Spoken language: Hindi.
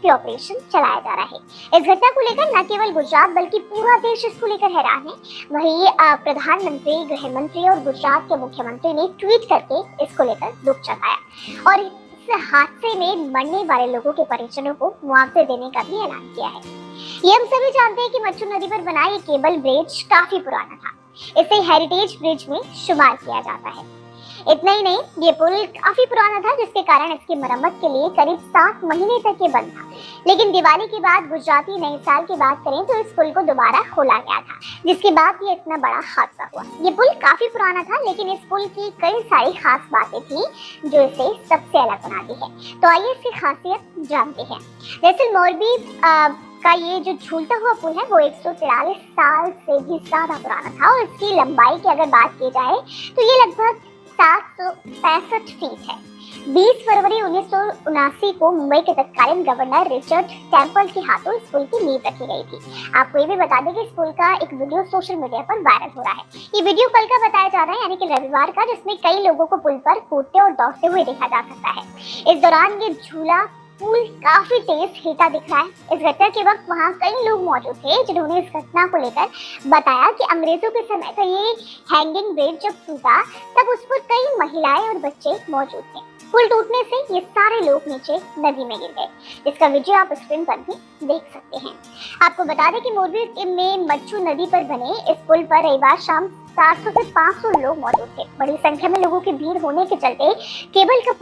रेस्क्यू ऑपरेशन चलाया जा रहा है। इस घटना को लेकर न केवल गुजरात, बल्कि पूरा देश इसको लेकर हैरान है। वहीं प्रधानमंत्री गृह मंत्री और गुजरात के मुख्यमंत्री ने ट्वीट करके इसको लेकर दुख जताया। और इस हादसे में मरने वाले लोगों के परिजनों को मुआवजे देने का भी ऐलान किया है। ये हम सभी जानते हैं कि मच्छू नदी पर बना ये केबल ब्रिज काफ़ी पुराना था। इसे हेरिटेज ब्रिज में शुमार किया जाता है। इतना ही नहीं, ये पुल काफ़ी पुराना था, जिसके कारण इसकी मरम्मत के लिए करीब सात महीने तक ये बंद था। लेकिन दिवाली के बाद, गुजराती नए साल की बात करें तो इस पुल को दोबारा खोला गया था, जिसके बाद ये इतना बड़ा हादसा हुआ। ये पुल काफ़ी पुराना था, लेकिन इस पुल की कई सारी खास बातें थी, जो इसे सबसे अलग बनाती है। तो आइए इसकी खासियत जानते हैं। दरअसल मोरबी का ये जो झूलता हुआ पुल है, वो एक साल से भी ज़्यादा पुराना था, और इसकी लंबाई की अगर बात की जाए तो ये लगभग सात पैंसठ फीट है। 20 फरवरी उन्नीस को मुंबई के तत्कालीन गवर्नर रिचर्ड टेंपल के हाथों स्कूल की नींव रखी गई थी। आपको ये भी बता दें कि स्कूल का एक वीडियो सोशल मीडिया पर वायरल हो रहा है। ये वीडियो कल का बताया जा रहा है, यानी कि रविवार का, जिसमें कई लोगों को पुल पर कूदते और दौड़ते हुए देखा जा सकता है। इस दौरान ये झूला पुल काफ़ी तेज हिलता दिख रहा है। इस घटना के वक्त वहाँ कई लोग मौजूद थे, जिन्होंने इस घटना को लेकर बताया कि अंग्रेज़ों के समय का ये हैंगिंग ब्रिज जब टूटा, तब उस पर कई महिलाएँ और बच्चे मौजूद थे। पुल टूटने से ये सारे लोग नीचे नदी में गिर गए इसका वीडियो आप स्क्रीन पर भी देख सकते हैं। आपको बता दें कि मोरबी में मच्छू नदी पर बने इस पुल पर रविवार शाम 400 से 500 लोग मौजूद थे। बड़ी संख्या में लोगों की भीड़ होने के चलते केबल का